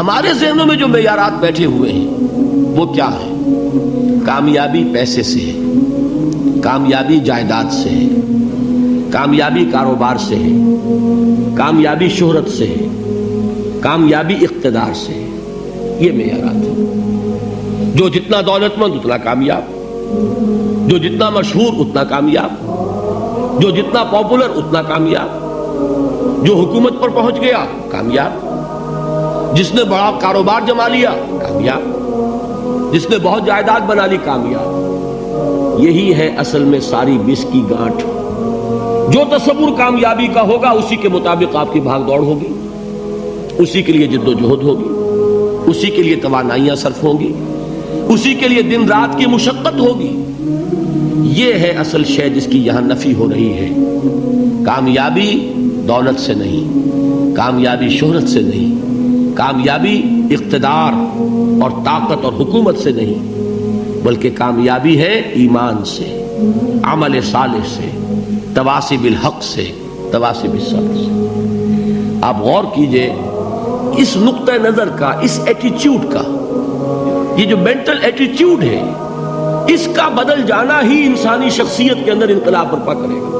हमारे जहनों में जो मैारात बैठे हुए हैं, वो क्या है? कामयाबी पैसे से है, कामयाबी जायदाद से है, कामयाबी कारोबार से है, कामयाबी शोहरत से है, कामयाबी इकतदार से है। ये मैारात है। जो जितना दौलतमंद, उतना कामयाब। जो जितना मशहूर, उतना कामयाब। जो जितना पॉपुलर, उतना कामयाब। जो हुकूमत पर पहुँच गया, कामयाब। जिसने बड़ा कारोबार जमा लिया, कामयाब। जिसने बहुत जायदाद बना ली, कामयाब। यही है असल में सारी बिस की गांठ। जो तस्वुर कामयाबी का होगा, उसी के मुताबिक आपकी भाग दौड़ होगी। उसी के लिए जिद्दोजहद होगी। उसी के लिए तोानाइयाँ सर्फ होंगी। उसी के लिए दिन रात की मुशक्कत होगी। यह है असल शय जिसकी यहाँ नफी हो रही है। कामयाबी दौलत से नहीं, कामयाबी शोहरत से नहीं। कामयाबी इकतदार और ताकत और हुकूमत से नहीं, बल्कि कामयाबी है ईमान से, अमल साल से तवासी बिल हक से तवासी बिल से। आप गौर कीजिए, इस नुक्त नज़र का, इस एटीट्यूड का, ये जो मेंटल एटीट्यूड है, इसका बदल जाना ही इंसानी शख्सियत के अंदर इनकलाब बर्पा करेगा।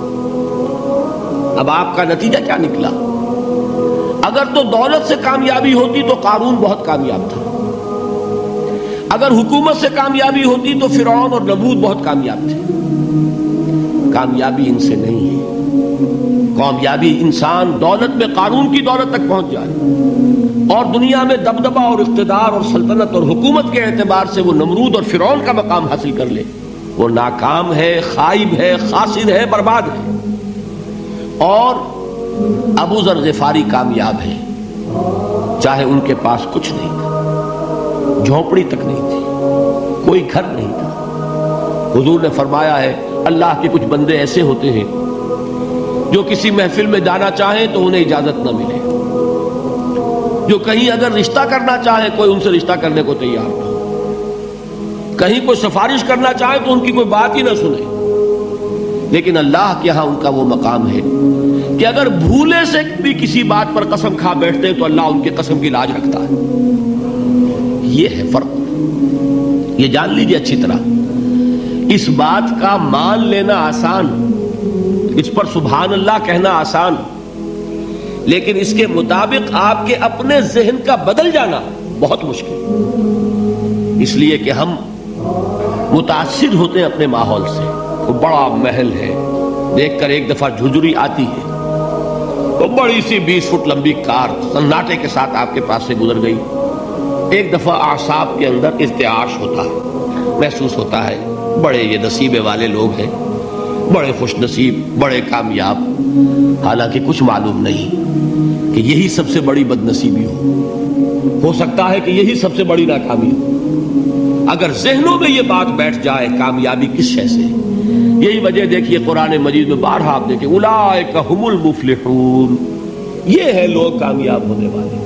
अब आपका नतीजा क्या निकला? अगर तो दौलत से कामयाबी होती तो कानून बहुत कामयाब था। अगर हुकूमत से कामयाबी होती तो फिर और नबूद बहुत कामयाब थे। कामयाबी इनसे नहीं है। कामयाबी इंसान दौलत में कानून की दौलत तक पहुँच जाए। और दुनिया में दबदबा और इकतदार और सल्तनत और हुकूमत के एतबार से वो नमरूद और फिर का मकाम हासिल कर ले। वो नाकाम है, खाइब है, खासिर है, बर्बाद है। और अबू जर गफारी कामयाब है। चाहे उनके पास कुछ नहीं था। झोपड़ी तक नहीं थी। कोई घर नहीं था। हुजूर ने फरमाया है, अल्लाह के कुछ बंदे ऐसे होते हैं, जो किसी महफिल में जाना चाहें तो उन्हें इजाज़त न मिले। जो कहीं अगर रिश्ता करना चाहे, कोई उनसे रिश्ता करने को तैयार ना हो। कहीं कोई सिफारिश करना चाहे तो उनकी कोई बात ही ना सुने। लेकिन अल्लाह के यहाँ उनका वो मकाम है कि अगर भूले से भी किसी बात पर कसम खा बैठते हैं तो अल्लाह उनके कसम की लाज रखता है। ये है फ़र्क। ये जान लीजिए अच्छी तरह, इस बात का मान लेना आसान, इस पर सुबहान अल्लाह कहना आसान, लेकिन इसके मुताबिक आपके अपने जहन का बदल जाना बहुत मुश्किल। इसलिए कि हम मुतासर होते हैं अपने माहौल से। वो बड़ा महल है, देखकर एक दफ़ा झुझुरी आती है। तो बड़ी सी बीस फुट लंबी कार सन्नाटे के साथ आपके पास से गुजर गई। एक दफ़ा आसाब के अंदर इर्त्याश होता है, महसूस होता है, बड़े ये नसीबे वाले लोग हैं, बड़े खुश नसीब, बड़े कामयाब। हालाँकि कुछ मालूम नहीं कि यही सबसे बड़ी बदनसीबी हो। हो सकता है कि यही सबसे बड़ी नाकामी हो। अगर जहनों में यह बात बैठ जाए, कामयाबी किस शय से? यही वजह देखिए कुरान मजीद में बारह आप देखिए उलाए ये है लोग कामयाब होने वाले।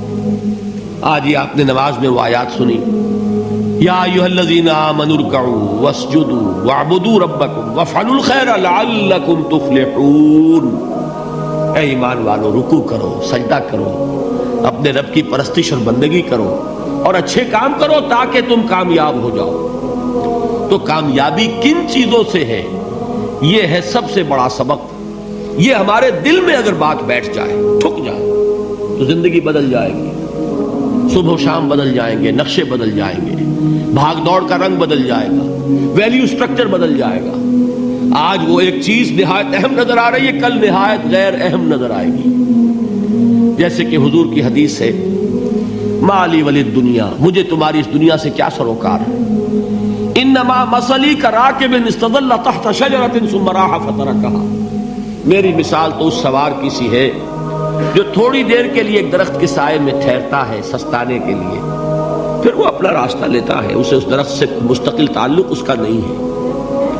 आज ये आपने नमाज़ में वो आयात सुनी। ईमान वालों, रुकू करो, सजदा करो, अपने रब की परस्तिश और बंदगी करो और अच्छे काम करो ताकि तुम कामयाब हो जाओ। तो कामयाबी किन चीज़ों से है? यह है सबसे बड़ा सबक। ये हमारे दिल में अगर बात बैठ जाए ठुक जाए तो ज़िंदगी बदल जाएगी। सुबह शाम बदल जाएँगे, नक्शे बदल जाएँगे। भाग दौड़ का रंग बदल जाएगा। वैल्यू स्ट्रक्चर बदल जाएगा। आज वो एक चीज़ निहायत अहम नज़र आ रही है, कल निहायत गैर अहम नज़र आएगी। जैसे कि हुजूर की हदीस है, माली वली दुनिया, मुझे तुम्हारी इस दुनिया से क्या सरोकार है? इन नमा मसली करा के बिन तहत सुमराहा फतरा कहा मेरी मिसाल तो उस सवार की सी है, जो थोड़ी देर के लिए एक दरख्त के साय में ठहरता है, सस्ताने के लिए। फिर वो अपना रास्ता लेता है, उसे उस दरख्त से मुस्तकिल ताल्लुक उसका नहीं है।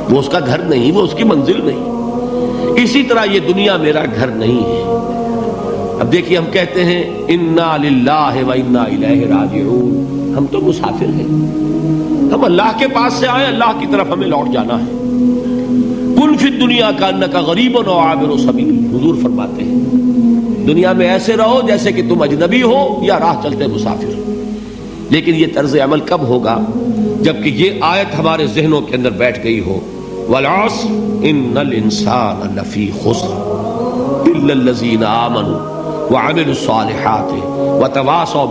वो उसका घर नहीं, वो उसकी मंजिल नहीं। इसी तरह ये दुनिया मेरा घर नहीं है। अब देखिए, हम कहते हैं, इन्ना लिल्लाह व इन्ना राजिऊन। हम तो मुसाफिर हैं। हम अल्लाह के पास से आए, अल्लाह की तरफ़ हमें लौट जाना है। कुल फिर दुनिया का अन्न का गरीब व आबिर सभी हुजूर फरमाते हैं। दुनिया में ऐसे रहो जैसे कि तुम अजनबी हो या राह चलते मुसाफिर। लेकिन ये तर्ज अमल कब होगा? जबकि ये आयत हमारे जहनों के अंदर बैठ गई हो। वलास इन इंसान लफी खुसरजीन आमन व अमिल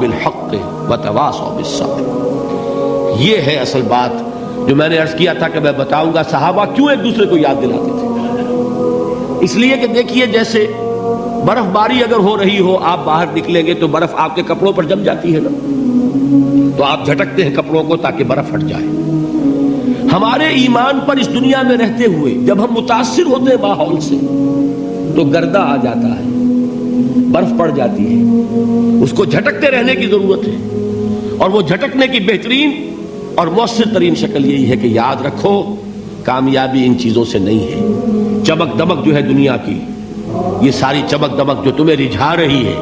बिल हक व बिल ये है असल बात जो मैंने अर्ज़ किया था कि मैं बताऊँगा। सहाबा क्यों एक दूसरे को याद दिलाते थे? इसलिए कि देखिए, जैसे बर्फबारी अगर हो रही हो, आप बाहर निकलेंगे तो बर्फ़ आपके कपड़ों पर जम जाती है ना? तो आप झटकते हैं कपड़ों को ताकि बर्फ़ हट जाए। हमारे ईमान पर इस दुनिया में रहते हुए, जब हम मुतासर होते हैं माहौल से तो गर्दा आ जाता है, बर्फ़ पड़ जाती है। उसको झटकते रहने की ज़रूरत है, और वो झटकने की बेहतरीन और मौसर तरीन शक्ल यही है कि याद रखो, कामयाबी इन चीज़ों से नहीं है। चमक दमक जो है दुनिया की, ये सारी चमक दमक जो तुम्हें रिझा रही है,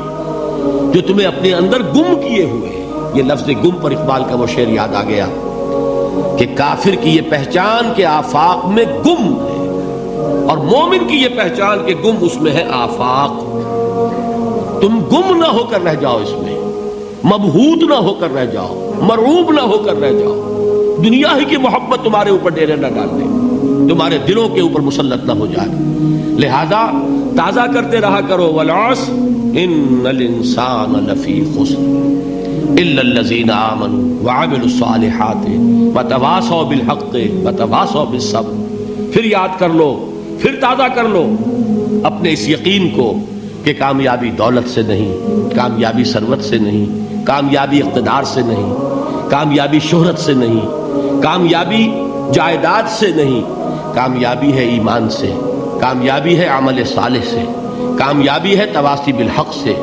जो तुम्हें अपने अंदर गुम किए हुए हैं, ये लफ्ज गुम पर इकबाल का वो शेर याद आ गया कि काफिर की ये पहचान के आफाक में गुम है और मोमिन की ये पहचान के गुम उसमें है आफाक। तुम गुम ना होकर रह जाओ इसमें, मबहूत ना होकर रह जाओ। मरूब ना होकर रह जाओ। दुनिया ही की मोहब्बत तुम्हारे ऊपर डेरे ना डाल दे। तुम्हारे दिलों के ऊपर मुसलत ना हो जाए। लिहाजा ताज़ा करते रहा करो, वलास। इंसान फिर याद कर लो, फिर ताज़ा कर लो। अपने इस यकीन को कि कामयाबी दौलत से नहीं, कामयाबी सरवत से नहीं, कामयाबी इकतदार से नहीं। कामयाबी शोहरत से नहीं, कामयाबी जायदाद से नहीं, कामयाबी है ईमान से, कामयाबी है अमल साले से, कामयाबी है तवासी बिलहक से,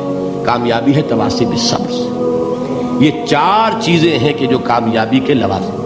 कामयाबी है तवासी बिल सब्र से। ये चार चीज़ें हैं कि जो कामयाबी के लवाजिम